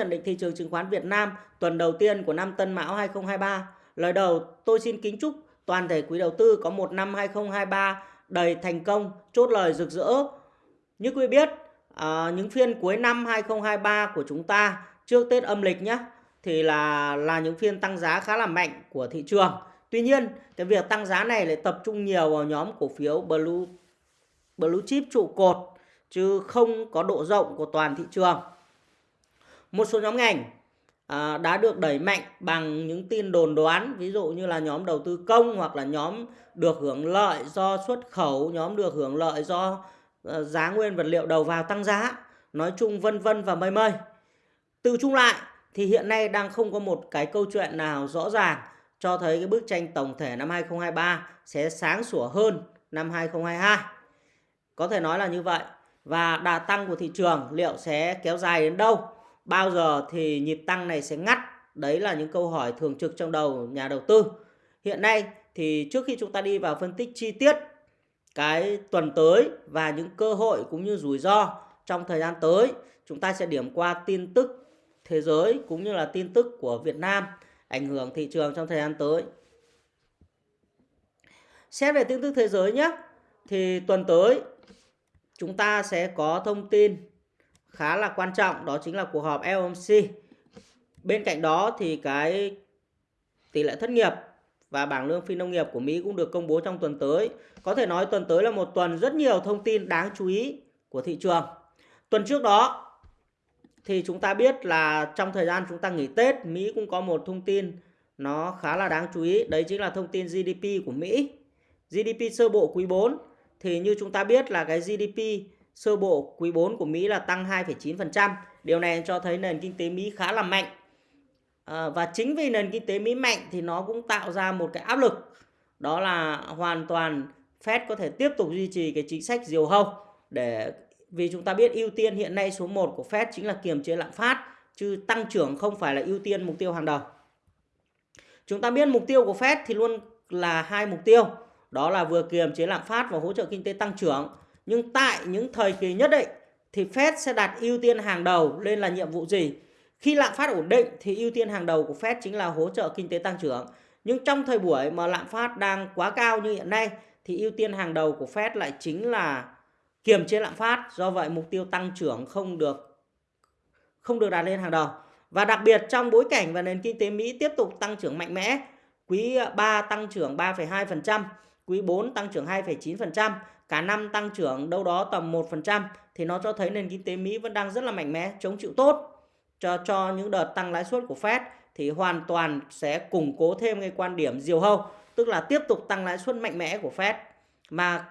Nhận định thị trường chứng khoán Việt Nam tuần đầu tiên của năm Tân Mão 2023. Lời đầu, tôi xin kính chúc toàn thể quý đầu tư có một năm 2023 đầy thành công, chốt lời rực rỡ. Như quý biết, à, những phiên cuối năm 2023 của chúng ta trước Tết âm lịch nhé, thì là là những phiên tăng giá khá là mạnh của thị trường. Tuy nhiên, cái việc tăng giá này lại tập trung nhiều vào nhóm cổ phiếu blue blue chip trụ cột chứ không có độ rộng của toàn thị trường. Một số nhóm ngành à, đã được đẩy mạnh bằng những tin đồn đoán, ví dụ như là nhóm đầu tư công hoặc là nhóm được hưởng lợi do xuất khẩu, nhóm được hưởng lợi do uh, giá nguyên vật liệu đầu vào tăng giá, nói chung vân vân và mây mây. Từ chung lại thì hiện nay đang không có một cái câu chuyện nào rõ ràng cho thấy cái bức tranh tổng thể năm 2023 sẽ sáng sủa hơn năm 2022. Có thể nói là như vậy. Và đà tăng của thị trường liệu sẽ kéo dài đến đâu? Bao giờ thì nhịp tăng này sẽ ngắt? Đấy là những câu hỏi thường trực trong đầu nhà đầu tư. Hiện nay thì trước khi chúng ta đi vào phân tích chi tiết cái tuần tới và những cơ hội cũng như rủi ro trong thời gian tới, chúng ta sẽ điểm qua tin tức thế giới cũng như là tin tức của Việt Nam ảnh hưởng thị trường trong thời gian tới. Xét về tin tức thế giới nhé, thì tuần tới chúng ta sẽ có thông tin khá là quan trọng đó chính là cuộc họp FOMC. Bên cạnh đó thì cái tỷ lệ thất nghiệp và bảng lương phi nông nghiệp của Mỹ cũng được công bố trong tuần tới. Có thể nói tuần tới là một tuần rất nhiều thông tin đáng chú ý của thị trường. Tuần trước đó thì chúng ta biết là trong thời gian chúng ta nghỉ Tết, Mỹ cũng có một thông tin nó khá là đáng chú ý, đấy chính là thông tin GDP của Mỹ. GDP sơ bộ quý 4 thì như chúng ta biết là cái GDP sơ bộ quý 4 của Mỹ là tăng 2,9%. Điều này cho thấy nền kinh tế Mỹ khá là mạnh. À, và chính vì nền kinh tế Mỹ mạnh thì nó cũng tạo ra một cái áp lực. Đó là hoàn toàn Fed có thể tiếp tục duy trì cái chính sách diều hâu để vì chúng ta biết ưu tiên hiện nay số 1 của Fed chính là kiềm chế lạm phát chứ tăng trưởng không phải là ưu tiên mục tiêu hàng đầu. Chúng ta biết mục tiêu của Fed thì luôn là hai mục tiêu, đó là vừa kiềm chế lạm phát và hỗ trợ kinh tế tăng trưởng nhưng tại những thời kỳ nhất định thì Fed sẽ đặt ưu tiên hàng đầu lên là nhiệm vụ gì? Khi lạm phát ổn định thì ưu tiên hàng đầu của Fed chính là hỗ trợ kinh tế tăng trưởng. Nhưng trong thời buổi mà lạm phát đang quá cao như hiện nay thì ưu tiên hàng đầu của Fed lại chính là kiềm chế lạm phát. Do vậy mục tiêu tăng trưởng không được không được đặt lên hàng đầu. Và đặc biệt trong bối cảnh và nền kinh tế Mỹ tiếp tục tăng trưởng mạnh mẽ, quý 3 tăng trưởng 3,2%, quý 4 tăng trưởng 2,9%, cả năm tăng trưởng đâu đó tầm 1% thì nó cho thấy nền kinh tế Mỹ vẫn đang rất là mạnh mẽ, chống chịu tốt cho cho những đợt tăng lãi suất của Fed thì hoàn toàn sẽ củng cố thêm cái quan điểm diều hâu, tức là tiếp tục tăng lãi suất mạnh mẽ của Fed. Mà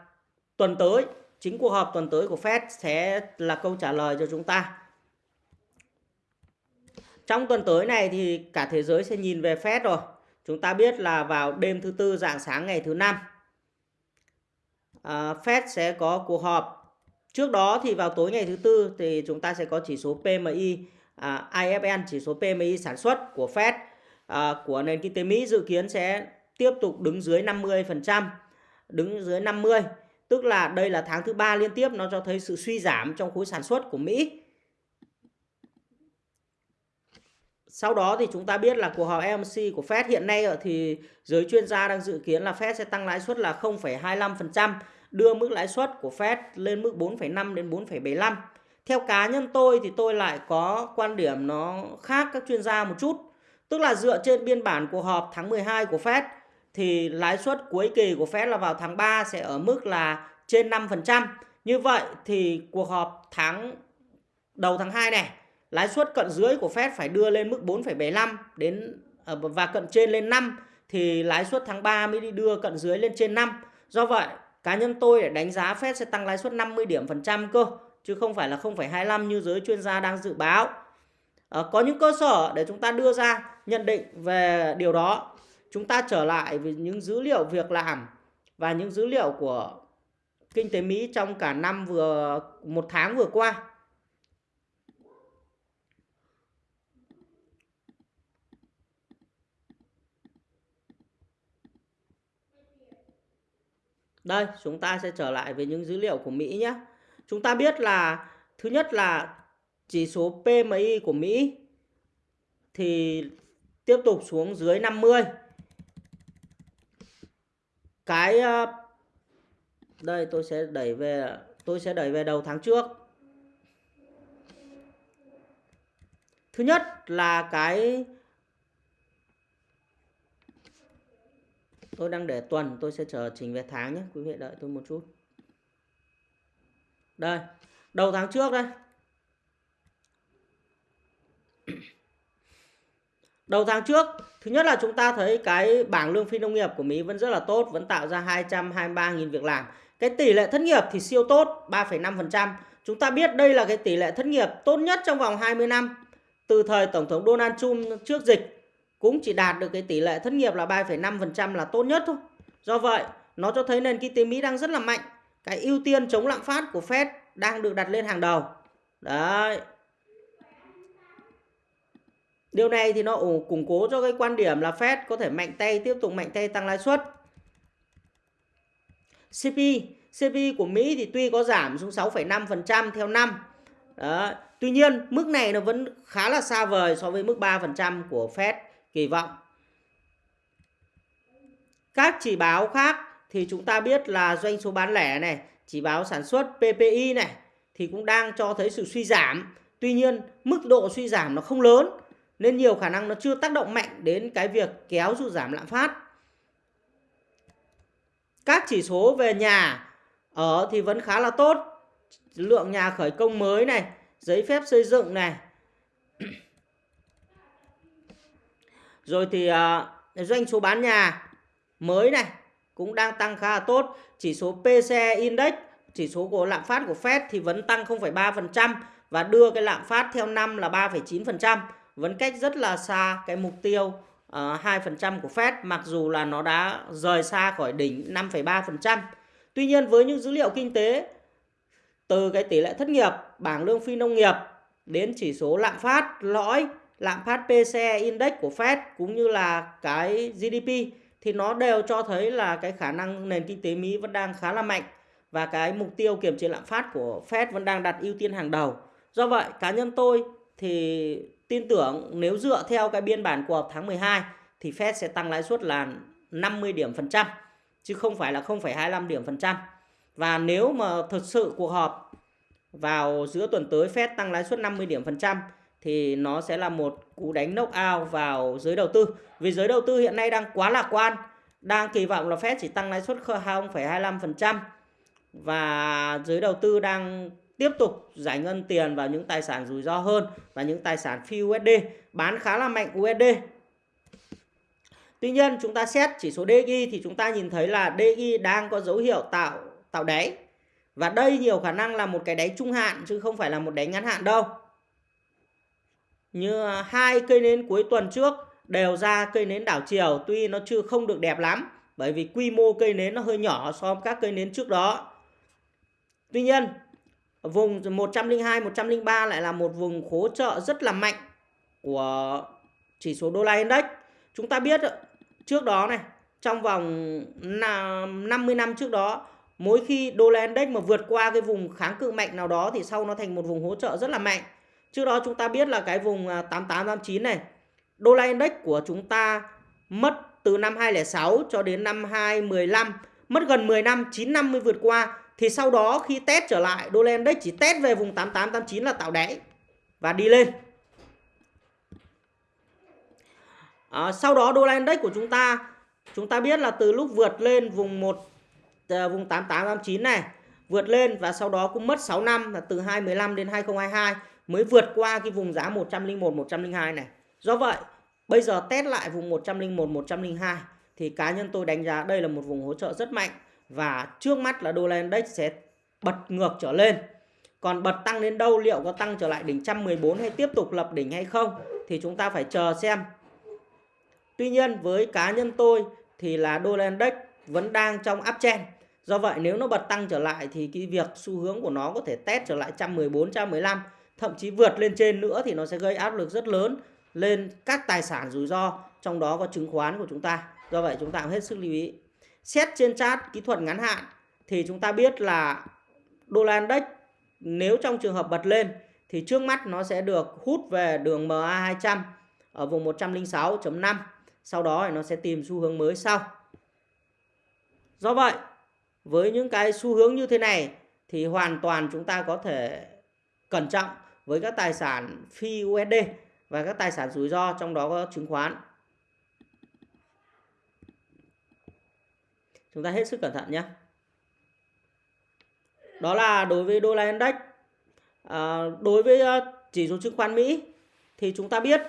tuần tới, chính cuộc họp tuần tới của Fed sẽ là câu trả lời cho chúng ta. Trong tuần tới này thì cả thế giới sẽ nhìn về Fed rồi. Chúng ta biết là vào đêm thứ tư dạng sáng ngày thứ năm à, Fed sẽ có cuộc họp. Trước đó thì vào tối ngày thứ tư thì chúng ta sẽ có chỉ số PMI, à, IFN chỉ số PMI sản xuất của Fed à, của nền kinh tế Mỹ dự kiến sẽ tiếp tục đứng dưới 50%, đứng dưới 50, tức là đây là tháng thứ ba liên tiếp nó cho thấy sự suy giảm trong khối sản xuất của Mỹ. Sau đó thì chúng ta biết là cuộc họp FOMC của Fed hiện nay thì giới chuyên gia đang dự kiến là Fed sẽ tăng lãi suất là 0,25%, đưa mức lãi suất của Fed lên mức 4,5 đến 4,75. Theo cá nhân tôi thì tôi lại có quan điểm nó khác các chuyên gia một chút. Tức là dựa trên biên bản cuộc họp tháng 12 của Fed thì lãi suất cuối kỳ của Fed là vào tháng 3 sẽ ở mức là trên 5%. Như vậy thì cuộc họp tháng đầu tháng 2 này lãi suất cận dưới của Fed phải đưa lên mức 4,75 đến à, và cận trên lên 5 thì lãi suất tháng 3 mới đi đưa cận dưới lên trên 5. Do vậy, cá nhân tôi đánh giá Fed sẽ tăng lãi suất 50 điểm phần trăm cơ chứ không phải là 0,25 như giới chuyên gia đang dự báo. À, có những cơ sở để chúng ta đưa ra nhận định về điều đó. Chúng ta trở lại với những dữ liệu việc làm và những dữ liệu của kinh tế Mỹ trong cả năm vừa một tháng vừa qua. Đây, chúng ta sẽ trở lại với những dữ liệu của Mỹ nhé. Chúng ta biết là thứ nhất là chỉ số PMI của Mỹ thì tiếp tục xuống dưới 50 cái ờ, đây tôi sẽ đẩy về tôi sẽ đẩy về đầu tháng trước thứ nhất là cái tôi đang để tuần tôi sẽ trở chỉnh về tháng nhé quý vị đợi tôi một chút. Đây đầu tháng trước đây. Đầu tháng trước thứ nhất là chúng ta thấy cái bảng lương phi nông nghiệp của Mỹ vẫn rất là tốt vẫn tạo ra 223.000 việc làm. Cái tỷ lệ thất nghiệp thì siêu tốt 3,5% chúng ta biết đây là cái tỷ lệ thất nghiệp tốt nhất trong vòng 20 năm. Từ thời tổng thống Donald Trump trước dịch cũng chỉ đạt được cái tỷ lệ thất nghiệp là 3,5% là tốt nhất thôi do vậy nó cho thấy nền kinh tế Mỹ đang rất là mạnh cái ưu tiên chống lạm phát của Fed đang được đặt lên hàng đầu đấy Điều này thì nó củng cố cho cái quan điểm là Fed có thể mạnh tay tiếp tục mạnh tay tăng lãi suất. CP, CP của Mỹ thì tuy có giảm xuống 6,5% theo năm. Đấy. Tuy nhiên, mức này nó vẫn khá là xa vời so với mức 3% của Fed kỳ vọng. Các chỉ báo khác thì chúng ta biết là doanh số bán lẻ này, chỉ báo sản xuất PPI này thì cũng đang cho thấy sự suy giảm. Tuy nhiên, mức độ suy giảm nó không lớn nên nhiều khả năng nó chưa tác động mạnh đến cái việc kéo sụt giảm lạm phát. Các chỉ số về nhà ở thì vẫn khá là tốt. Lượng nhà khởi công mới này, giấy phép xây dựng này. Rồi thì uh, doanh số bán nhà mới này cũng đang tăng khá là tốt. Chỉ số PCE Index, chỉ số của lạm phát của Fed thì vẫn tăng 0,3% và đưa cái lạm phát theo năm là 3,9% vẫn cách rất là xa cái mục tiêu ờ, uh, 2% của Fed mặc dù là nó đã rời xa khỏi đỉnh 5,3%. Tuy nhiên với những dữ liệu kinh tế từ cái tỷ lệ thất nghiệp, bảng lương phi nông nghiệp đến chỉ số lạm phát lõi, lạm phát PCE index của Fed cũng như là cái GDP thì nó đều cho thấy là cái khả năng nền kinh tế Mỹ vẫn đang khá là mạnh và cái mục tiêu kiểm chế lạm phát của Fed vẫn đang đặt ưu tiên hàng đầu. Do vậy, cá nhân tôi thì tin tưởng nếu dựa theo cái biên bản cuộc họp tháng 12 thì Fed sẽ tăng lãi suất là 50 điểm phần trăm chứ không phải là 0,25 điểm phần trăm. Và nếu mà thực sự cuộc họp vào giữa tuần tới Fed tăng lãi suất 50 điểm phần trăm thì nó sẽ là một cú đánh knock out vào giới đầu tư. Vì giới đầu tư hiện nay đang quá lạc quan, đang kỳ vọng là Fed chỉ tăng lãi suất 0,25% và giới đầu tư đang tiếp tục giải ngân tiền vào những tài sản rủi ro hơn và những tài sản phi USD bán khá là mạnh USD. Tuy nhiên chúng ta xét chỉ số DXY thì chúng ta nhìn thấy là DXY đang có dấu hiệu tạo tạo đáy. Và đây nhiều khả năng là một cái đáy trung hạn chứ không phải là một đáy ngắn hạn đâu. Như à, hai cây nến cuối tuần trước đều ra cây nến đảo chiều tuy nó chưa không được đẹp lắm bởi vì quy mô cây nến nó hơi nhỏ so với các cây nến trước đó. Tuy nhiên Vùng 102, 103 lại là một vùng hỗ trợ rất là mạnh của chỉ số đô la index. Chúng ta biết ờ, trước đó này, trong vòng 50 năm trước đó, mỗi khi đô la index mà vượt qua cái vùng kháng cự mạnh nào đó thì sau nó thành một vùng hỗ trợ rất là mạnh. Trước đó chúng ta biết là cái vùng à, 8889 này, đô la index của chúng ta mất từ năm 2006 cho đến năm 2015, mất gần 10 năm, 9 năm mới vượt qua. Thì sau đó khi test trở lại đô la index chỉ test về vùng 8889 là tạo đáy và đi lên. À, sau đó đô la index của chúng ta chúng ta biết là từ lúc vượt lên vùng 1 à, vùng 8889 này vượt lên và sau đó cũng mất 6 năm là từ 2015 đến 2022 mới vượt qua cái vùng giá 101 102 này. Do vậy, bây giờ test lại vùng 101 102 thì cá nhân tôi đánh giá đây là một vùng hỗ trợ rất mạnh và trước mắt là đô la index sẽ bật ngược trở lên. Còn bật tăng đến đâu liệu có tăng trở lại đỉnh 114 hay tiếp tục lập đỉnh hay không thì chúng ta phải chờ xem. Tuy nhiên với cá nhân tôi thì là đô la index vẫn đang trong uptrend. Do vậy nếu nó bật tăng trở lại thì cái việc xu hướng của nó có thể test trở lại 114, 115 thậm chí vượt lên trên nữa thì nó sẽ gây áp lực rất lớn lên các tài sản rủi ro, trong đó có chứng khoán của chúng ta. Do vậy chúng ta cũng hết sức lưu ý. Xét trên chart kỹ thuật ngắn hạn thì chúng ta biết là đô la index nếu trong trường hợp bật lên thì trước mắt nó sẽ được hút về đường MA200 ở vùng 106.5 sau đó thì nó sẽ tìm xu hướng mới sau do vậy, với những cái xu hướng như thế này thì hoàn toàn chúng ta có thể cẩn trọng với các tài sản phi USD và các tài sản rủi ro trong đó có chứng khoán. Chúng ta hết sức cẩn thận nhé. Đó là đối với đô la index. À, đối với ờ, chỉ số chứng khoán Mỹ thì chúng ta biết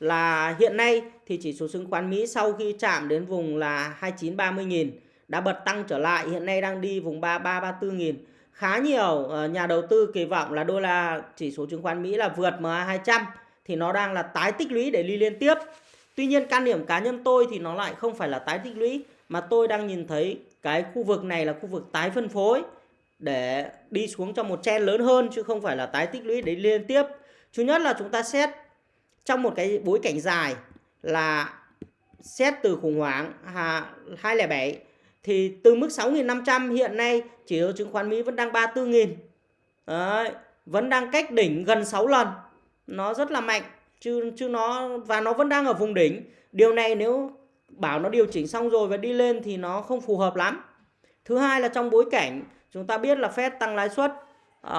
là hiện nay thì chỉ số chứng khoán Mỹ sau khi chạm đến vùng là 29 nghìn đã bật tăng trở lại hiện nay đang đi vùng 33 34 nghìn khá nhiều ờ, nhà đầu tư kỳ vọng là đô la chỉ số chứng khoán Mỹ là vượt MA 200 thì nó đang là tái tích lũy để đi liên tiếp Tuy nhiên, quan điểm cá nhân tôi thì nó lại không phải là tái tích lũy, mà tôi đang nhìn thấy cái khu vực này là khu vực tái phân phối để đi xuống trong một chen lớn hơn, chứ không phải là tái tích lũy để liên tiếp. Thứ nhất là chúng ta xét trong một cái bối cảnh dài là xét từ khủng hoảng 207 thì từ mức 6.500 hiện nay chỉ số chứng khoán Mỹ vẫn đang 34.000. Đấy, vẫn đang cách đỉnh gần 6 lần. Nó rất là mạnh chứ chứ nó và nó vẫn đang ở vùng đỉnh. Điều này nếu bảo nó điều chỉnh xong rồi và đi lên thì nó không phù hợp lắm. Thứ hai là trong bối cảnh chúng ta biết là Fed tăng lãi suất uh,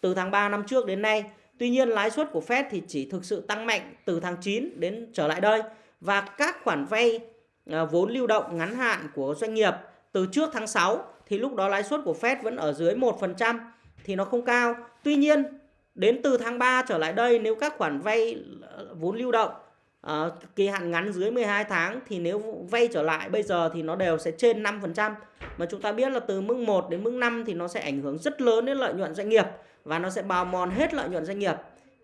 từ tháng 3 năm trước đến nay. Tuy nhiên lãi suất của Fed thì chỉ thực sự tăng mạnh từ tháng 9 đến trở lại đây và các khoản vay À, vốn lưu động ngắn hạn của doanh nghiệp từ trước tháng 6 thì lúc đó lãi suất của Fed vẫn ở dưới 1% thì nó không cao. Tuy nhiên đến từ tháng 3 trở lại đây nếu các khoản vay à, vốn lưu động uh, kỳ hạn ngắn dưới 12 tháng thì nếu vay trở lại bây giờ thì nó đều sẽ trên 5% mà chúng ta biết là từ mức 1 đến mức 5 thì nó sẽ ảnh hưởng rất lớn đến lợi nhuận doanh nghiệp và nó sẽ bào mòn hết lợi nhuận doanh nghiệp.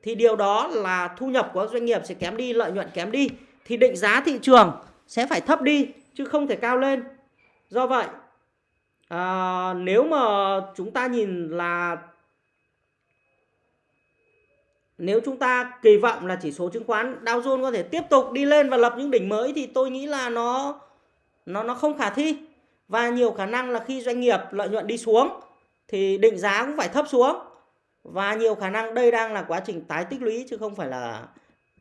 Thì điều đó là thu nhập của doanh nghiệp sẽ kém đi lợi nhuận kém đi. Thì định giá thị trường sẽ phải thấp đi chứ không thể cao lên. Do vậy à, nếu mà chúng ta nhìn là nếu chúng ta kỳ vọng là chỉ số chứng khoán Dow Jones có thể tiếp tục đi lên và lập những đỉnh mới thì tôi nghĩ là nó nó nó không khả thi. Và nhiều khả năng là khi doanh nghiệp lợi nhuận đi xuống thì định giá cũng phải thấp xuống. Và nhiều khả năng đây đang là quá trình tái tích lũy chứ không phải là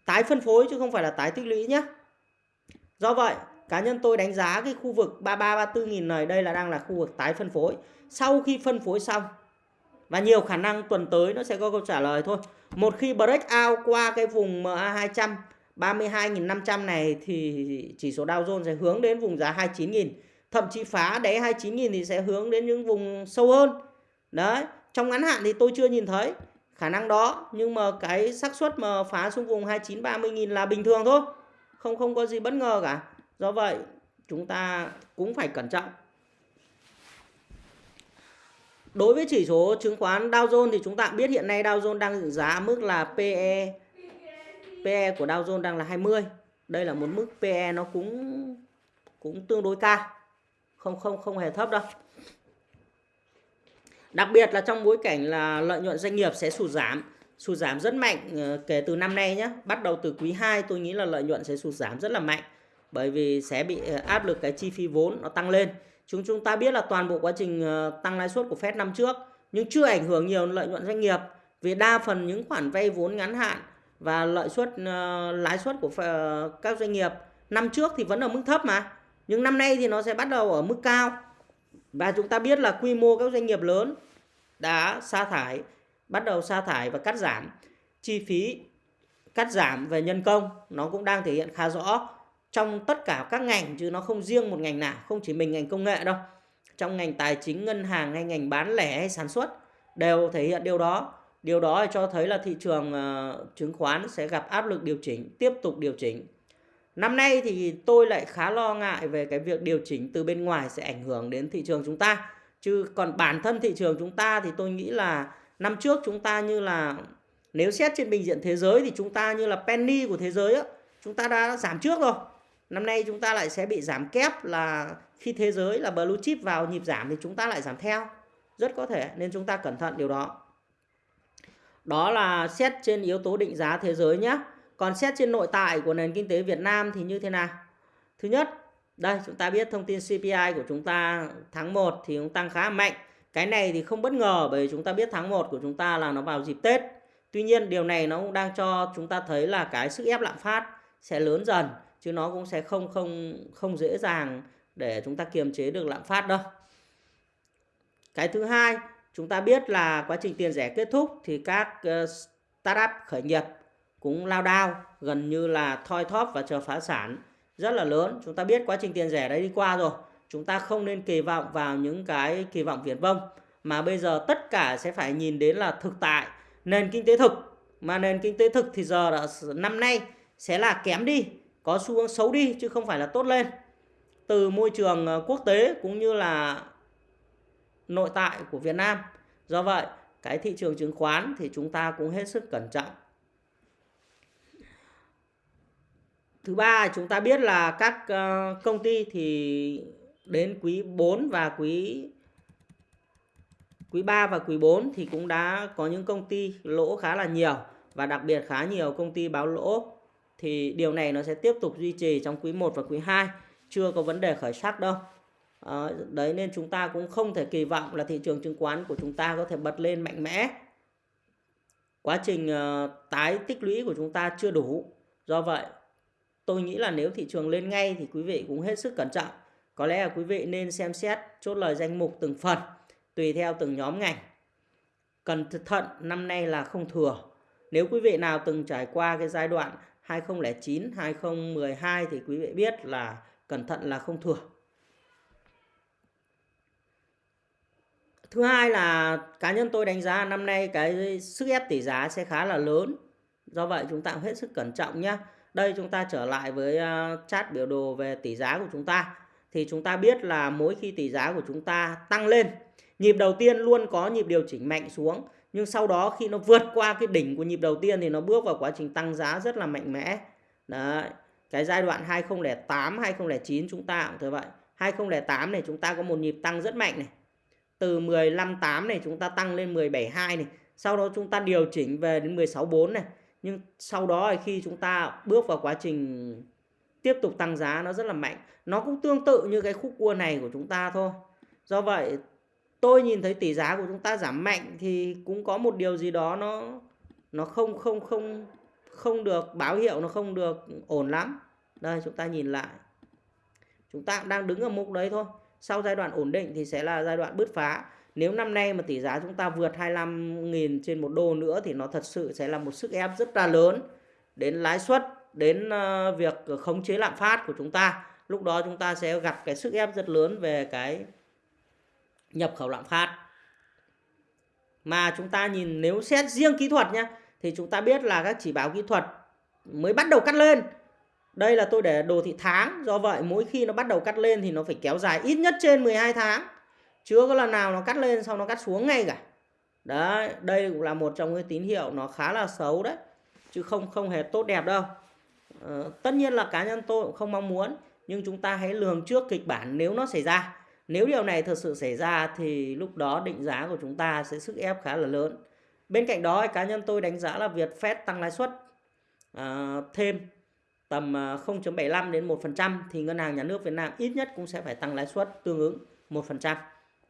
tái phân phối chứ không phải là tái tích lũy nhé. Do vậy, cá nhân tôi đánh giá cái khu vực 33 34 nghìn này đây là đang là khu vực tái phân phối. Sau khi phân phối xong và nhiều khả năng tuần tới nó sẽ có câu trả lời thôi. Một khi break out qua cái vùng MA200 32.500 này thì chỉ số Dow Jones sẽ hướng đến vùng giá 29.000. Thậm chí phá đáy 29.000 thì sẽ hướng đến những vùng sâu hơn. Đấy, trong ngắn hạn thì tôi chưa nhìn thấy khả năng đó, nhưng mà cái xác suất mà phá xuống vùng 29 30.000 là bình thường thôi. Không không có gì bất ngờ cả. Do vậy, chúng ta cũng phải cẩn trọng. Đối với chỉ số chứng khoán Dow Jones thì chúng ta biết hiện nay Dow Jones đang giá mức là PE PE của Dow Jones đang là 20. Đây là một mức PE nó cũng cũng tương đối cao. Không không không hề thấp đâu. Đặc biệt là trong bối cảnh là lợi nhuận doanh nghiệp sẽ sụt giảm, sụt giảm rất mạnh ờ, kể từ năm nay nhé. Bắt đầu từ quý 2 tôi nghĩ là lợi nhuận sẽ sụt giảm rất là mạnh bởi vì sẽ bị ờ, áp lực cái chi phí vốn nó tăng lên. Chúng chúng ta biết là toàn bộ quá trình ờ, tăng lãi suất của Fed năm trước, nhưng chưa ảnh hưởng nhiều lợi nhuận doanh nghiệp vì đa phần những khoản vay vốn ngắn hạn và lợi suất lãi suất của các doanh nghiệp năm trước thì vẫn ở mức thấp mà nhưng năm nay thì nó sẽ bắt đầu ở mức cao và chúng ta biết là quy mô các doanh nghiệp lớn đã sa thải bắt đầu sa thải và cắt giảm. Chi phí cắt giảm về nhân công nó cũng đang thể hiện khá rõ trong tất cả các ngành chứ nó không riêng một ngành nào không chỉ mình ngành công nghệ đâu. Trong ngành tài chính ngân hàng hay ngành bán lẻ hay sản xuất đều thể hiện điều đó. Điều đó cho thấy là thị trường uh, chứng khoán sẽ gặp áp lực điều chỉnh tiếp tục điều chỉnh. Năm nay thì tôi lại khá lo ngại về cái việc điều chỉnh từ bên ngoài sẽ ảnh hưởng đến thị trường chúng ta. Chứ còn bản thân thị trường chúng ta thì tôi nghĩ là năm trước chúng ta như là, nếu xét trên bình diện thế giới thì chúng ta như là penny của thế giới á, chúng ta đã giảm trước rồi. Năm nay chúng ta lại sẽ bị giảm kép là khi thế giới là blue chip vào nhịp giảm thì chúng ta lại giảm theo. Rất có thể nên chúng ta cẩn thận điều đó. Đó là xét trên yếu tố định giá thế giới nhé còn xét trên nội tại của nền kinh tế Việt Nam thì như thế nào? Thứ nhất, đây chúng ta biết thông tin CPI của chúng ta tháng 1 thì cũng tăng khá mạnh cái này thì không bất ngờ bởi vì chúng ta biết tháng 1 của chúng ta là nó vào dịp Tết Tuy nhiên điều này nó cũng đang cho chúng ta thấy là cái sức ép lạm phát sẽ lớn dần chứ nó cũng sẽ không không không dễ dàng để chúng ta kiềm chế được lạm phát đâu. Cái thứ hai, chúng ta biết là quá trình tiền rẻ kết thúc thì các ờ, startup khởi nghiệp cũng lao đao gần như là thoi thóp và chờ phá sản rất là lớn. Chúng ta biết quá trình tiền rẻ đấy đi qua rồi. Chúng ta không nên kỳ vọng vào những cái kỳ vọng viển vông, mà bây giờ tất cả sẽ phải nhìn đến là thực tại, nền kinh tế thực. Mà nền kinh tế thực thì giờ là năm nay sẽ là kém đi, có xu hướng xấu đi, chứ không phải là tốt lên. Từ môi trường ờ, quốc tế cũng như là nội tại của Việt Nam. Do vậy, cái thị trường chứng khoán thì chúng ta cũng hết sức cẩn trọng. Thứ ba, chúng ta biết là các ờ, công ty thì đến quý 4 và quý quý 3 và quý 4 thì cũng đã có những công ty lỗ khá là nhiều. Và đặc biệt khá nhiều công ty báo lỗ. Thì điều này nó sẽ tiếp tục duy trì trong quý 1 và quý 2 chưa có vấn đề khởi sắc đâu. À, đấy nên chúng ta cũng không thể kỳ vọng là thị trường chứng khoán của chúng ta có thể bật lên mạnh mẽ. Quá trình uh, tái tích lũy của chúng ta chưa đủ. Do vậy tôi nghĩ là nếu thị trường lên ngay thì quý vị cũng hết sức cẩn trọng có lẽ là quý vị nên xem xét chốt lời danh mục từng phần tùy theo từng nhóm ngành. Cần thận năm nay là không thừa. Nếu quý vị nào từng trải qua cái giai đoạn 2009, 2012 thì quý vị biết là cẩn thận là không thừa. Thứ hai là cá nhân tôi đánh giá năm nay cái sức ép tỷ giá sẽ khá là lớn. Do vậy chúng ta cũng hết sức cẩn trọng nhé. Đây chúng ta trở lại với chat chart biểu đồ về tỷ giá của chúng ta. Thì chúng ta biết là mỗi khi tỷ giá của chúng ta tăng lên Nhịp đầu tiên luôn có nhịp điều chỉnh mạnh xuống nhưng sau đó khi nó vượt qua cái đỉnh của nhịp đầu tiên thì nó bước vào quá trình tăng giá rất là mạnh mẽ. Đấy. Cái giai đoạn 2008, 2009 chúng ta cũng thế vậy. 2008 này chúng ta có một nhịp tăng rất mạnh này. Từ 15.8 này chúng ta tăng lên 17.2 này. Sau đó chúng ta điều chỉnh về đến 16.4 này. Nhưng sau đó khi chúng ta bước vào quá trình tiếp tục tăng giá nó rất là mạnh. Nó cũng tương tự như cái khúc cua này của chúng ta thôi. Do vậy, tôi nhìn thấy tỷ giá của chúng ta giảm mạnh thì cũng có một điều gì đó nó nó không không không không được, báo hiệu nó không được ổn lắm. Đây, chúng ta nhìn lại. Chúng ta đang đứng ở mục đấy thôi. Sau giai đoạn ổn định thì sẽ là giai đoạn bứt phá. Nếu năm nay mà tỷ giá chúng ta vượt 25.000 trên một đô nữa thì nó thật sự sẽ là một sức ép rất là lớn đến lãi suất đến ờ, việc khống chế lạm phát của chúng ta. Lúc đó chúng ta sẽ gặp cái sức ép rất lớn về cái nhập khẩu lạm phát. Mà chúng ta nhìn, nếu xét riêng kỹ thuật nhé thì chúng ta biết là các chỉ báo kỹ thuật mới bắt đầu cắt lên. Đây là tôi để đồ thị tháng, do vậy mỗi khi nó bắt đầu cắt lên thì nó phải kéo dài ít nhất trên 12 tháng. Chưa có lần nào nó cắt lên sau nó cắt xuống ngay cả. Đấy, đây cũng là một trong những tín hiệu nó khá là xấu đấy, chứ không không hề tốt đẹp đâu ờ, tất nhiên là cá nhân tôi cũng không mong muốn nhưng chúng ta hãy lường trước kịch bản nếu nó xảy ra nếu điều này thực sự xảy ra thì lúc đó định giá của chúng ta sẽ sức ép khá là lớn. Bên cạnh đó cá nhân tôi đánh giá là việc Fed tăng lãi suất à, thêm tầm ờ, 0.75 đến 1% thì ngân hàng nhà nước Việt Nam ít nhất cũng sẽ phải tăng lãi suất tương ứng 1%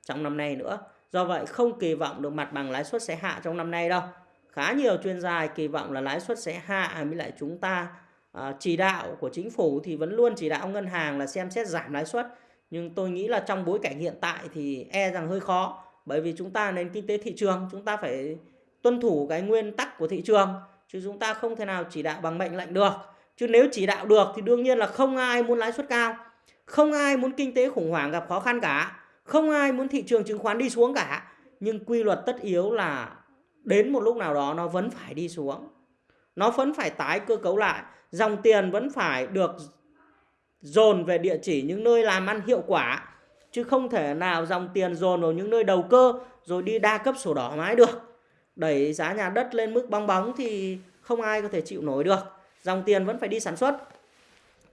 trong năm nay nữa. Do vậy không kỳ vọng được mặt bằng lãi suất sẽ hạ trong năm nay đâu. Khá nhiều chuyên gia kỳ vọng là lãi suất sẽ hạ à, với lại chúng ta Ờ, chỉ đạo của chính phủ thì vẫn luôn chỉ đạo ngân hàng là xem xét giảm lãi suất. Nhưng tôi nghĩ là trong bối cảnh hiện tại thì e rằng hơi khó. Bởi vì chúng ta nền kinh tế thị trường, chúng ta phải tuân thủ cái nguyên tắc của thị trường, chứ chúng ta không thể nào chỉ đạo bằng mệnh lệnh được. Chứ nếu chỉ đạo được thì đương nhiên là không ai muốn lãi suất cao, không ai muốn kinh tế khủng hoảng gặp khó khăn cả, không ai muốn thị trường chứng khoán đi xuống cả. Nhưng quy luật tất yếu là đến một lúc nào đó nó vẫn phải đi xuống, nó vẫn phải tái cơ cấu lại dòng tiền vẫn phải được dồn về địa chỉ những nơi làm ăn hiệu quả, chứ không thể nào dòng tiền dồn vào những nơi đầu cơ rồi đi đa cấp sổ đỏ mãi được. Đẩy giá nhà đất lên mức bong bóng thì không ai có thể chịu nổi được. Dòng tiền vẫn phải đi sản xuất.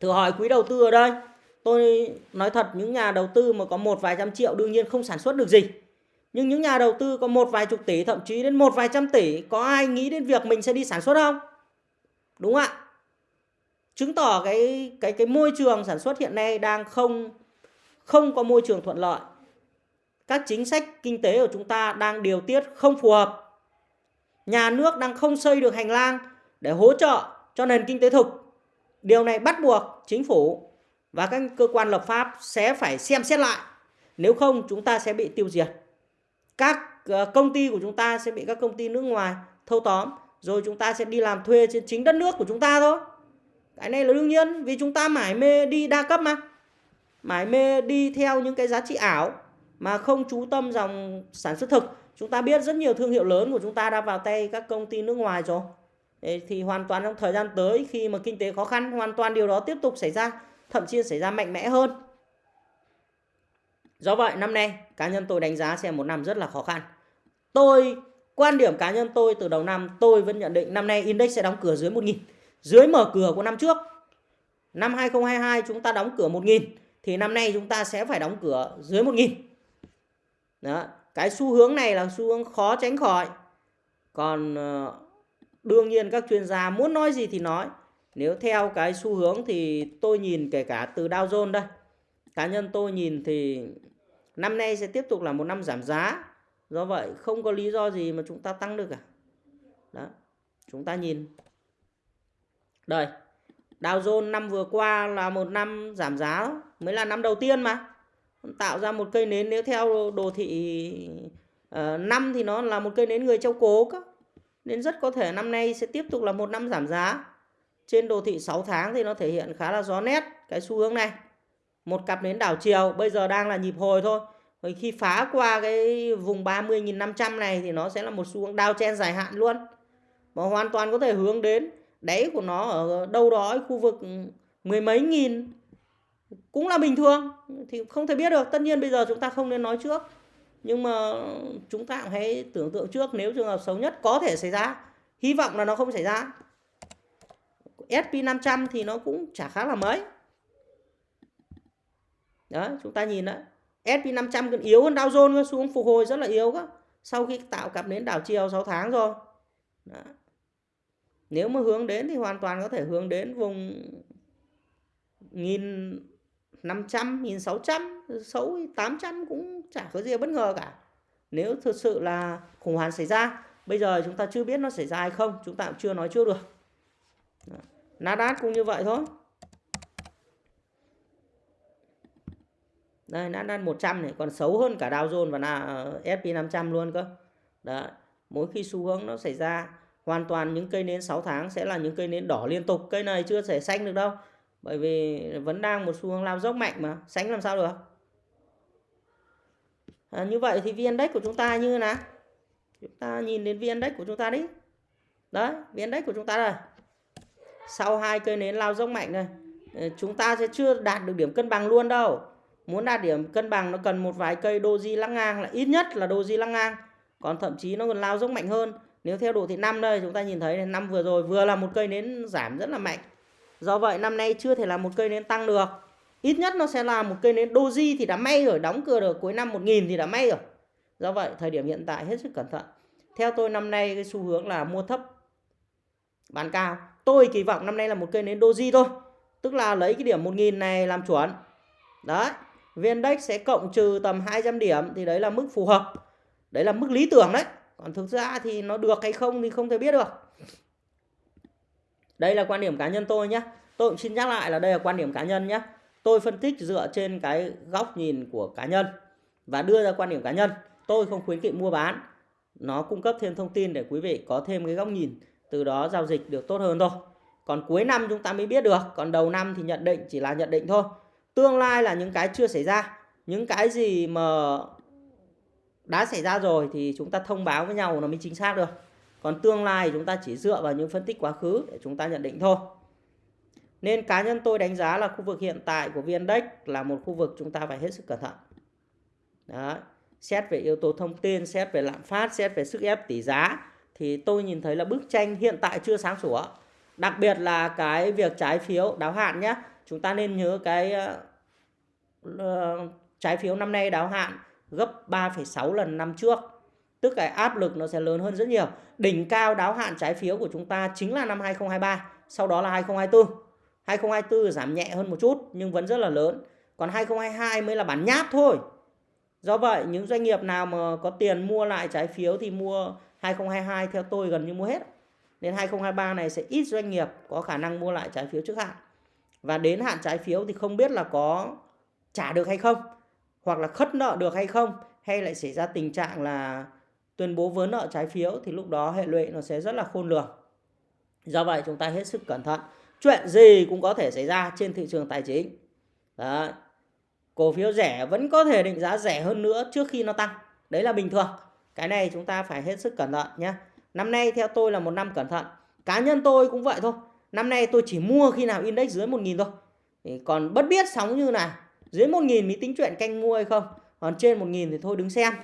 Thử hỏi quý đầu tư ở đây, tôi nói thật những nhà đầu tư mà có một vài trăm triệu đương nhiên không sản xuất được gì. Nhưng những nhà đầu tư có một vài chục tỷ, thậm chí đến một vài trăm tỷ, có ai nghĩ đến việc mình sẽ đi sản xuất không? Đúng ạ? Chứng tỏ cái cái cái môi trường sản xuất hiện nay đang không không có môi trường thuận lợi các chính sách kinh tế của chúng ta đang điều tiết không phù hợp nhà nước đang không xây được hành lang để hỗ trợ cho nền kinh tế thực. Điều này bắt buộc chính phủ và các cơ quan lập pháp sẽ phải xem xét lại. Nếu không, chúng ta sẽ bị tiêu diệt. Các ờ, công ty của chúng ta sẽ bị các công ty nước ngoài thâu tóm, rồi chúng ta sẽ đi làm thuê trên chính đất nước của chúng ta thôi. Cái này là đương nhiên vì chúng ta mải mê đi đa cấp mà. Mải mê đi theo những cái giá trị ảo mà không chú tâm dòng sản xuất thực. Chúng ta biết rất nhiều thương hiệu lớn của chúng ta đã vào tay các công ty nước ngoài rồi. thì hoàn toàn trong thời gian tới khi mà kinh tế khó khăn hoàn toàn điều đó tiếp tục xảy ra, thậm chí xảy ra mạnh mẽ hơn. Do vậy năm nay cá nhân tôi đánh giá sẽ một năm rất là khó khăn. Tôi quan điểm cá nhân tôi từ đầu năm tôi vẫn nhận định năm nay index sẽ đóng cửa dưới 1.000 dưới mở cửa của năm trước. Năm 2022 chúng ta đóng cửa 1.000 thì năm nay chúng ta sẽ phải đóng cửa dưới 1.000. Đó, cái xu hướng này là xu hướng khó tránh khỏi. Còn ờ, đương nhiên các chuyên gia muốn nói gì thì nói. Nếu theo cái xu hướng thì tôi nhìn kể cả từ Dow Jones đây. Cá nhân tôi nhìn thì năm nay sẽ tiếp tục là một năm giảm giá. Do vậy không có lý do gì mà chúng ta tăng được cả. Đó. Chúng ta nhìn đây Dow Jones năm vừa qua là một năm giảm giá mới là năm đầu tiên mà. Tạo ra một cây nến nếu theo đồ thị uh, năm thì nó là một cây nến người châu cố cơ. Nên rất có thể năm nay sẽ tiếp tục là một năm giảm giá. Trên đồ thị 6 tháng thì nó thể hiện khá là rõ nét cái xu hướng này. Một cặp nến đảo chiều bây giờ đang là nhịp hồi thôi. Rồi khi phá qua cái vùng 30.500 này thì nó sẽ là một xu hướng đao chen dài hạn luôn. Mà hoàn toàn có thể hướng đến đáy của nó ở đâu đó ở khu vực mười mấy nghìn cũng là bình thường, thì không thể biết được. Tất nhiên bây giờ chúng ta không nên nói trước, nhưng mà chúng ta cũng hãy tưởng tượng trước, nếu trường hợp xấu nhất có thể xảy ra, hy vọng là nó không xảy ra. SP500 thì nó cũng chả khá là mấy. Đó, chúng ta nhìn đấy SP500 còn yếu hơn Dow Jones, xuống phục hồi rất là yếu cơ sau khi tạo cặp đến đảo chiều 6 tháng rồi. Đó. Nếu mà hướng đến thì hoàn toàn có thể hướng đến vùng 1500, 1600, xấu 800 cũng chả có gì bất ngờ cả. Nếu thực sự là khủng hoảng xảy ra, bây giờ chúng ta chưa biết nó xảy ra hay không, chúng ta cũng chưa nói trước được. Nasdaq cũng như vậy thôi. Đây, Nasdaq 100 này còn xấu hơn cả Dow Jones và S&P 500 luôn cơ. Đấy, mỗi khi xu hướng nó xảy ra hoàn toàn những cây nến 6 tháng sẽ là những cây nến đỏ liên tục. Cây này chưa thể xanh được đâu. Bởi vì vẫn đang một xu hướng lao dốc mạnh mà. Xanh làm sao được? À, như vậy thì vn index của chúng ta như thế nào? Chúng ta nhìn đến vn index của chúng ta đi. Đấy vn index của chúng ta đây. Sau hai cây nến lao dốc mạnh này ờ, chúng ta sẽ chưa đạt được điểm cân bằng luôn đâu. Muốn đạt điểm cân bằng nó cần một vài cây doji lăng ngang là ít nhất là doji lăng ngang. Còn thậm chí nó còn lao dốc mạnh hơn nếu theo độ thị năm đây chúng ta nhìn thấy năm vừa rồi vừa là một cây nến giảm rất là mạnh. Do vậy năm nay chưa thể là một cây nến tăng được. Ít nhất nó sẽ là một cây nến doji thì đã may rồi, đóng cửa được cuối năm 1000 thì đã may rồi. Do vậy thời điểm hiện tại hết sức cẩn thận. Theo tôi năm nay cái xu hướng là mua thấp bán cao. Tôi kỳ vọng năm nay là một cây nến doji thôi. Tức là lấy cái điểm 1000 này làm chuẩn. Đấy, VN-Index sẽ cộng trừ tầm 200 điểm thì đấy là mức phù hợp. Đấy là mức lý tưởng đấy còn thực ra thì nó được hay không thì không thể biết được. Đây là quan điểm cá nhân tôi nhé tôi cũng xin nhắc lại là đây là quan điểm cá nhân nhé tôi phân tích dựa trên cái góc nhìn của cá nhân và đưa ra quan điểm cá nhân. Tôi không khuyến nghị mua bán. Nó cung cấp thêm thông tin để quý vị có thêm cái góc nhìn, từ đó giao dịch được tốt hơn thôi. Còn cuối năm chúng ta mới biết được, còn đầu năm thì nhận định chỉ là nhận định thôi. Tương lai là những cái chưa xảy ra, những cái gì mà đã xảy ra rồi thì chúng ta thông báo với nhau nó mới chính xác được. Còn tương lai chúng ta chỉ dựa vào những phân tích quá khứ để chúng ta nhận định thôi. Nên cá nhân tôi đánh giá là khu vực hiện tại của VN-Index là một khu vực chúng ta phải hết sức cẩn thận. Đó. xét về yếu tố thông tin xét về lạm phát xét về sức ép tỷ giá thì tôi nhìn thấy là bức tranh hiện tại chưa sáng sủa. Đặc biệt là cái việc trái phiếu đáo hạn nhé chúng ta nên nhớ cái uh, trái phiếu năm nay đáo hạn gấp 3,6 lần năm trước. Tức cái áp lực nó sẽ lớn hơn rất nhiều. Đỉnh cao đáo hạn trái phiếu của chúng ta chính là năm 2023, sau đó là 2024. 2024 giảm nhẹ hơn một chút nhưng vẫn rất là lớn. Còn 2022 mới là bản nháp thôi. Do vậy những doanh nghiệp nào mà có tiền mua lại trái phiếu thì mua 2022 theo tôi gần như mua hết. Đến 2023 này sẽ ít doanh nghiệp có khả năng mua lại trái phiếu trước hạn. Và đến hạn trái phiếu thì không biết là có trả được hay không, hoặc là khất nợ được hay không, hay lại xảy ra tình trạng là tuyên bố vỡ nợ trái phiếu thì lúc đó hệ lụy nó sẽ rất là khôn lường. Do vậy chúng ta hết sức cẩn thận. Chuyện gì cũng có thể xảy ra trên thị trường tài chính. Đó. Cổ phiếu rẻ vẫn có thể định giá rẻ hơn nữa trước khi nó tăng. Đấy là bình thường. Cái này chúng ta phải hết sức cẩn thận nhé. Năm nay theo tôi là một năm cẩn thận. Cá nhân tôi cũng vậy thôi. Năm nay tôi chỉ mua khi nào index dưới 1.000 thôi. Thì còn bất biết sóng như này. Dưới 1.000 mới tính chuyện canh mua hay không. Còn trên 1.000 thì thôi đứng xem.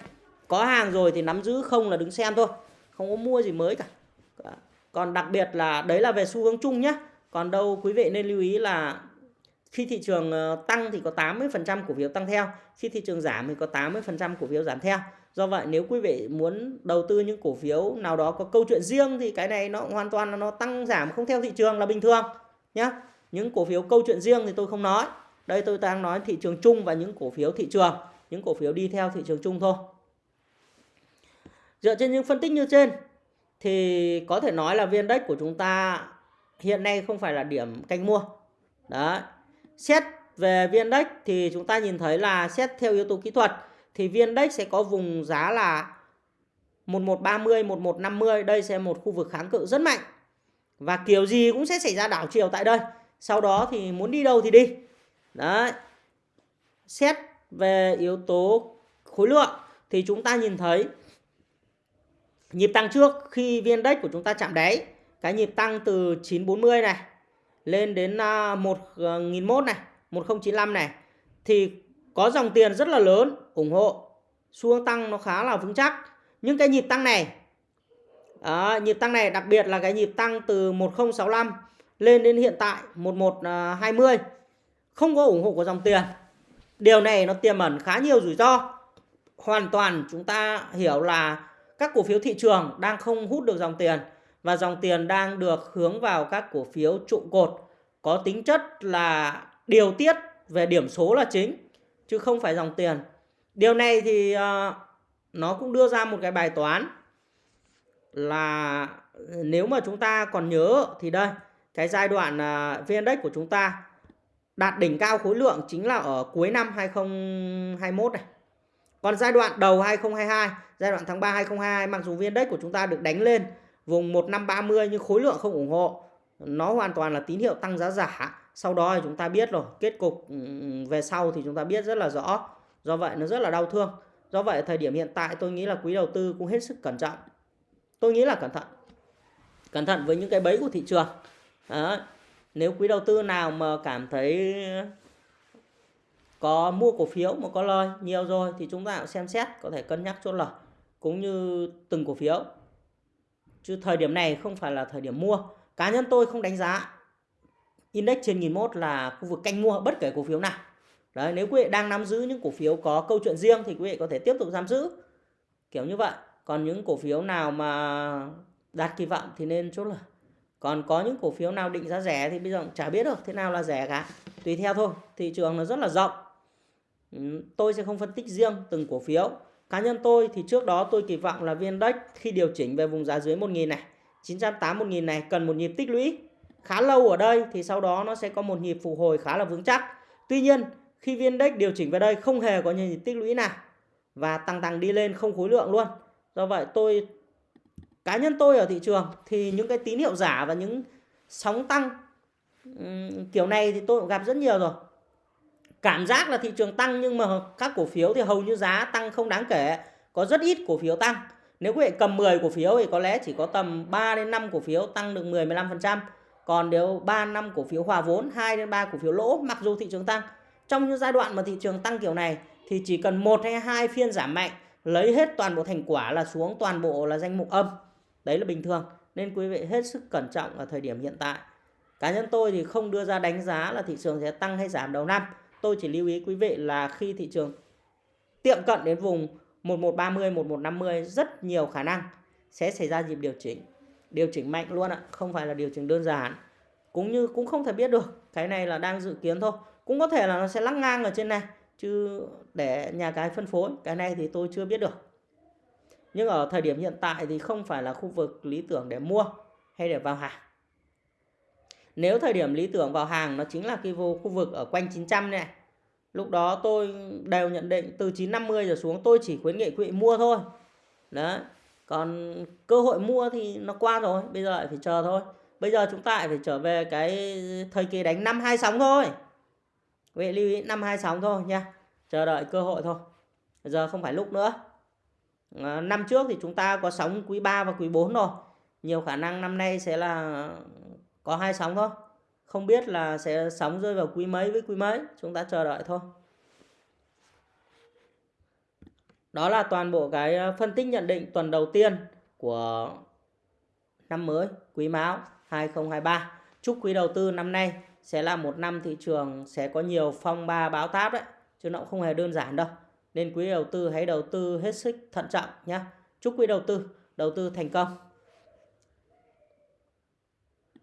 Có hàng rồi thì nắm giữ không là đứng xem thôi. Không có mua gì mới cả. Còn đặc biệt là đấy là về xu hướng chung nhé. Còn đâu quý vị nên lưu ý là khi thị trường ờ, tăng thì có 80% cổ phiếu tăng theo, khi thị trường giảm thì có 80% cổ phiếu giảm theo. Do vậy nếu quý vị muốn đầu tư những cổ phiếu nào đó có câu chuyện riêng thì cái này nó hoàn toàn là nó tăng giảm không theo thị trường là bình thường nhé. Những cổ phiếu câu chuyện riêng thì tôi không nói. Đây tôi đang nói thị trường chung và những cổ phiếu thị trường, những cổ phiếu đi theo thị trường chung thôi. Dựa trên những phân tích như trên thì có thể nói là viên đất của chúng ta hiện nay không phải là điểm canh mua. đó. Xét về viên đất thì chúng ta nhìn thấy là xét theo yếu tố kỹ thuật thì viên đất sẽ có vùng giá là 1130, 1150. Đây sẽ một khu vực kháng cự rất mạnh. Và kiểu gì cũng sẽ xảy ra đảo chiều tại đây. Sau đó thì muốn đi đâu thì đi. Đấy. Xét về yếu tố khối lượng thì chúng ta nhìn thấy nhịp tăng trước khi viên đất của chúng ta chạm đáy cái nhịp tăng từ 940 này lên đến à, 1001 ờ, này 1095 này thì có dòng tiền rất là lớn ủng hộ xu hướng tăng nó khá là vững chắc những cái nhịp tăng này à, nhịp tăng này đặc biệt là cái nhịp tăng từ 1065 lên đến hiện tại 1120 không có ủng hộ của dòng tiền. Điều này nó tiềm ẩn khá nhiều rủi ro. Hoàn toàn chúng ta hiểu là các cổ phiếu thị trường đang không hút được dòng tiền và dòng tiền đang được hướng vào các cổ phiếu trụ cột. Có tính chất là điều tiết về điểm số là chính chứ không phải dòng tiền. Điều này thì uh, nó cũng đưa ra một cái bài toán là nếu mà chúng ta còn nhớ thì đây cái giai đoạn ờ, uh, VN Index của chúng ta đạt đỉnh cao khối lượng chính là ở cuối năm 2021 này. Còn giai đoạn đầu 2022, giai đoạn tháng 3 2022 mặc dù viên Index của chúng ta được đánh lên vùng 1530 nhưng khối lượng không ủng hộ nó hoàn toàn là tín hiệu tăng giá giả. Sau đó thì chúng ta biết rồi kết cục ừ, về sau thì chúng ta biết rất là rõ. Do vậy nó rất là đau thương. Do vậy thời điểm hiện tại tôi nghĩ là quý đầu tư cũng hết sức cẩn trọng. Tôi nghĩ là cẩn thận. Cẩn thận với những cái bẫy của thị trường. Đó nếu quý đầu tư nào mà cảm thấy có mua cổ phiếu mà có lời nhiều rồi thì chúng ta cũng xem xét, có thể cân nhắc chốt lời, cũng như từng cổ phiếu. Chứ thời điểm này không phải là thời điểm mua. Cá nhân tôi không đánh giá index trên 1001 là khu vực canh mua bất kể cổ phiếu nào. Đấy, nếu quý vị đang nắm giữ những cổ phiếu có câu chuyện riêng thì quý vị có thể tiếp tục giam giữ, kiểu như vậy. Còn những cổ phiếu nào mà đạt kỳ vọng thì nên chốt lời còn có những cổ phiếu nào định giá rẻ thì bây giờ chả biết được thế nào là rẻ cả tùy theo thôi thị trường nó rất là rộng ừ, tôi sẽ không phân tích riêng từng cổ phiếu Cá nhân tôi thì trước đó tôi kỳ vọng là VN Index khi điều chỉnh về vùng giá dưới 1.000 này, 980 1.000 này cần một nhịp tích lũy khá lâu ở đây thì sau đó nó sẽ có một nhịp phục hồi khá là vững chắc. Tuy nhiên khi VN Index điều chỉnh về đây không hề có nhịp tích lũy nào và tăng tăng đi lên không khối lượng luôn. Do vậy tôi cá nhân tôi ở thị trường thì những cái tín hiệu giả và những sóng tăng kiểu này thì tôi cũng gặp rất nhiều rồi cảm giác là thị trường tăng nhưng mà các cổ phiếu thì hầu như giá tăng không đáng kể có rất ít cổ phiếu tăng nếu quý vị cầm 10 cổ phiếu thì có lẽ chỉ có tầm 3 đến 5 cổ phiếu tăng được 10 15%. Còn nếu 3 năm cổ phiếu hòa vốn, 2 đến 3 cổ phiếu lỗ mặc dù thị trường tăng. Trong những giai đoạn mà thị trường tăng kiểu này thì chỉ cần một hay hai phiên giảm mạnh lấy hết toàn bộ thành quả là xuống toàn bộ là danh mục âm. Đấy là bình thường. Nên quý vị hết sức cẩn trọng ở thời điểm hiện tại. Cá nhân tôi thì không đưa ra đánh giá là thị trường sẽ tăng hay giảm đầu năm tôi chỉ lưu ý quý vị là khi thị trường tiệm cận đến vùng 1130, 1150 rất nhiều khả năng sẽ xảy ra dịp điều chỉnh. Điều chỉnh mạnh luôn ạ, không phải là điều chỉnh đơn giản. Cũng như cũng không thể biết được, cái này là đang dự kiến thôi. Cũng có thể là nó sẽ lắc ngang ở trên này chứ để nhà cái phân phối, cái này thì tôi chưa biết được nhưng ở thời điểm hiện tại thì không phải là khu vực lý tưởng để mua hay để vào hàng. Nếu thời điểm lý tưởng vào hàng, nó chính là cái khu vực ở quanh 900 này. Lúc đó tôi đều nhận định từ 950 giờ xuống tôi chỉ khuyến nghị quý vị mua thôi. Đấy. Còn cơ hội mua thì nó qua rồi, bây giờ lại phải chờ thôi. Bây giờ chúng ta lại phải trở về cái thời kỳ đánh năm hai sóng thôi. Quý vị lưu ý, năm hai sóng thôi nha. Chờ đợi cơ hội thôi. Giờ không phải lúc nữa. Ờ, năm trước thì chúng ta có sóng quý 3 và quý 4 rồi. Nhiều khả năng năm nay sẽ là có hai sóng thôi. Không biết là sẽ sóng rơi vào quý mấy với quý mấy. Chúng ta chờ đợi thôi. Đó là toàn bộ cái ờ, phân tích nhận định tuần đầu tiên của năm mới, quý mão 2023 chúc quý đầu tư năm nay sẽ là một năm thị trường sẽ có nhiều phong ba báo táp đấy, chứ nó cũng không hề đơn giản đâu nên quý đầu tư hãy đầu tư hết sức thận trọng nhé chúc quý đầu tư đầu tư thành công.